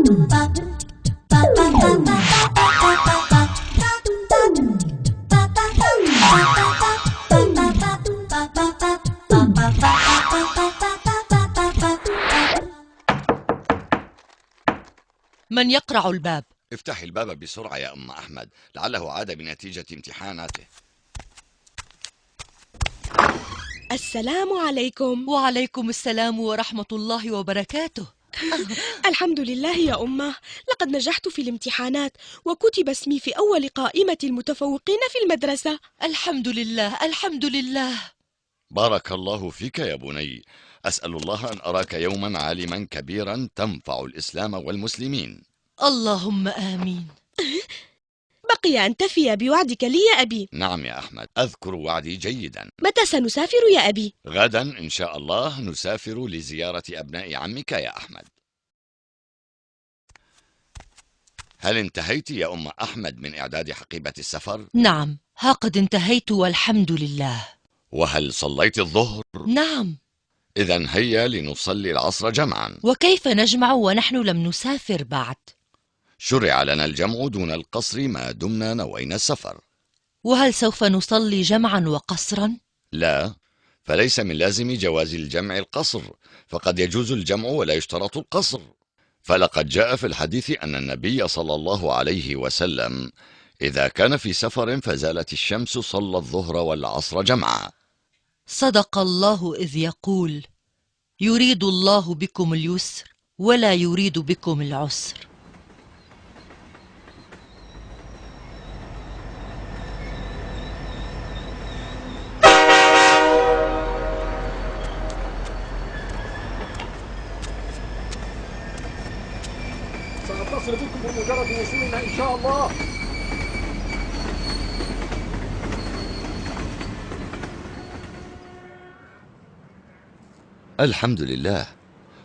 من يقرع الباب؟ افتحي الباب بسرعة يا أم أحمد لعله عاد بنتيجة امتحاناته. السلام عليكم. وعليكم السلام ورحمة الله وبركاته. الحمد لله يا أمة. لقد نجحت في الامتحانات وكتب اسمي في أول قائمة المتفوقين في المدرسة. الحمد لله الحمد لله. بارك الله فيك يا بني. أسأل الله أن أراك يوما عالما كبيرا تنفع الإسلام والمسلمين. اللهم آمين. بقي أن تفي بوعدك لي يا أبي نعم يا أحمد أذكر وعدي جيدا متى سنسافر يا أبي؟ غدا إن شاء الله نسافر لزيارة أبناء عمك يا أحمد هل انتهيت يا أم أحمد من إعداد حقيبة السفر؟ نعم ها قد انتهيت والحمد لله وهل صليت الظهر؟ نعم إذا هيا لنصلي العصر جمعا وكيف نجمع ونحن لم نسافر بعد؟ شرع لنا الجمع دون القصر ما دمنا نوينا السفر. وهل سوف نصلي جمعا وقصرا؟ لا فليس من لازم جواز الجمع القصر فقد يجوز الجمع ولا يشترط القصر. فلقد جاء في الحديث أن النبي صلى الله عليه وسلم إذا كان في سفر فزالت الشمس صلى الظهر والعصر جمعا. صدق الله إذ يقول يريد الله بكم اليسر ولا يريد بكم العسر. بكم بمجرد وصولنا إن شاء الله. الحمد لله.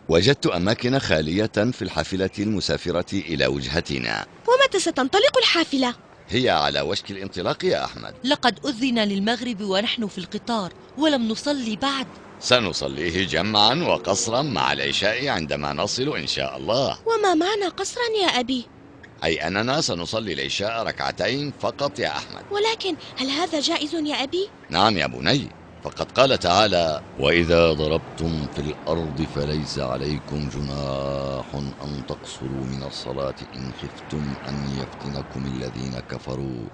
وجدت أماكن خالية في الحافلة المسافرة إلى وجهتنا. ومتى ستنطلق الحافلة؟ هي على وشك الانطلاق يا أحمد لقد أذن للمغرب ونحن في القطار ولم نصلي بعد سنصليه جمعا وقصرا مع العشاء عندما نصل إن شاء الله وما معنى قصرا يا أبي؟ أي أننا سنصلي العشاء ركعتين فقط يا أحمد ولكن هل هذا جائز يا أبي؟ نعم يا بني فقد قال تعالى وإذا ضربتم في الأرض فليس عليكم جناح أن تقصروا من الصلاة إن خفتم أن يفتنكم الذين كفروا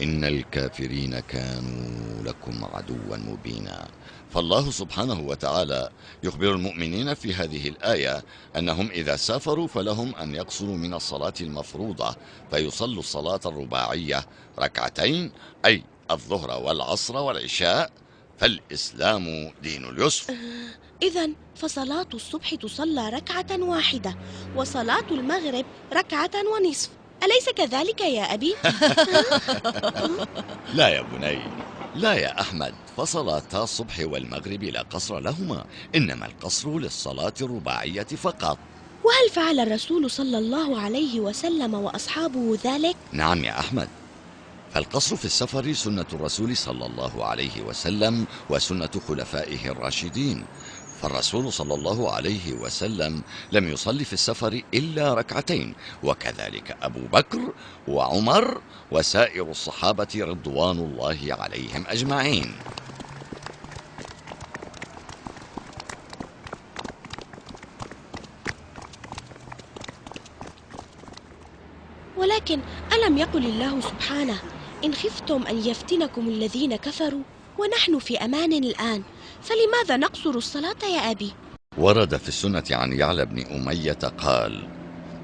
إن الكافرين كانوا لكم عدوا مبينا. فالله سبحانه وتعالى يخبر المؤمنين في هذه الآية أنهم إذا سافروا فلهم أن يقصروا من الصلاة المفروضة فيصلوا الصلاة الرباعية ركعتين أي الظهر والعصر والعشاء. فالإسلام دين اليسر. إذا فصلاة الصبح تصلى ركعة واحدة وصلاة المغرب ركعة ونصف. أليس كذلك يا أبي؟ لا يا بني. لا يا أحمد. فصلاتا الصبح والمغرب لا قصر لهما إنما القصر للصلاة الرباعية فقط. وهل فعل الرسول صلى الله عليه وسلم وأصحابه ذلك؟ نعم يا أحمد. فالقصر في السفر سنة الرسول صلى الله عليه وسلم وسنة خلفائه الراشدين. فالرسول صلى الله عليه وسلم لم يصلي في السفر إلا ركعتين وكذلك أبو بكر وعمر وسائر الصحابة رضوان الله عليهم أجمعين. ولكن ألم يقل الله سبحانه إن خفتم أن يفتنكم الذين كفروا ونحن في أمان الآن؟ فلماذا نقصر الصلاة يا أبي؟ ورد في السنة عن يعلى بن أمية قال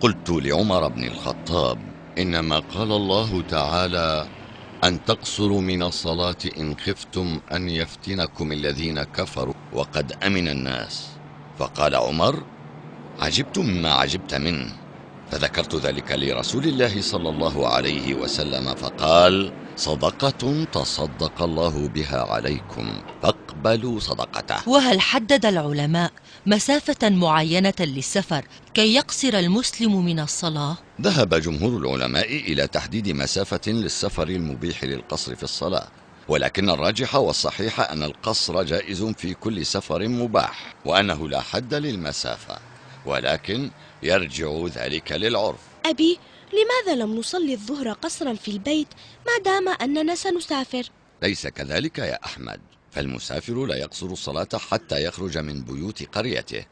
قلت لعمر بن الخطاب إنما قال الله تعالى أن تقصروا من الصلاة إن خفتم أن يفتنكم الذين كفروا وقد أمن الناس فقال عمر عجبت مما عجبت منه فذكرت ذلك لرسول الله صلى الله عليه وسلم فقال صدقة تصدق الله بها عليكم فاقبلوا صدقته وهل حدد العلماء مسافة معينة للسفر كي يقصر المسلم من الصلاة؟ ذهب جمهور العلماء إلى تحديد مسافة للسفر المبيح للقصر في الصلاة ولكن الراجح والصحيح أن القصر جائز في كل سفر مباح وأنه لا حد للمسافة ولكن يرجع ذلك للعرف أبي لماذا لم نصلي الظهر قصرا في البيت ما دام أننا سنسافر؟ ليس كذلك يا أحمد. فالمسافر لا يقصر الصلاة حتى يخرج من بيوت قريته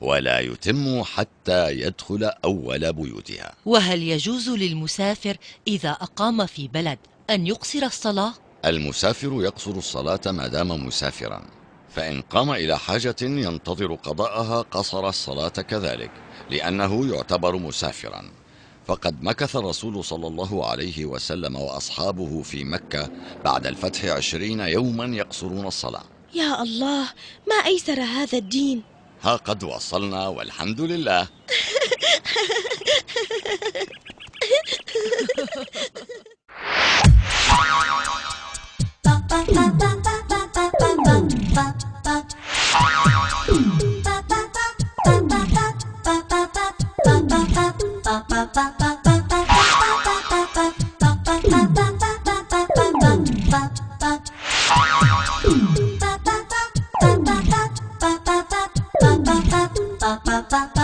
ولا يتم حتى يدخل أول بيوتها. وهل يجوز للمسافر إذا أقام في بلد أن يقصر الصلاة؟ المسافر يقصر الصلاة ما دام مسافرا فإن قام إلى حاجة ينتظر قضاءها قصر الصلاة كذلك لأنه يعتبر مسافرا. فقد مكث الرسول صلى الله عليه وسلم وأصحابه في مكة بعد الفتح عشرين يوما يقصرون الصلاة. يا الله ما أيسر هذا الدين؟ ها قد وصلنا والحمد لله. ba ba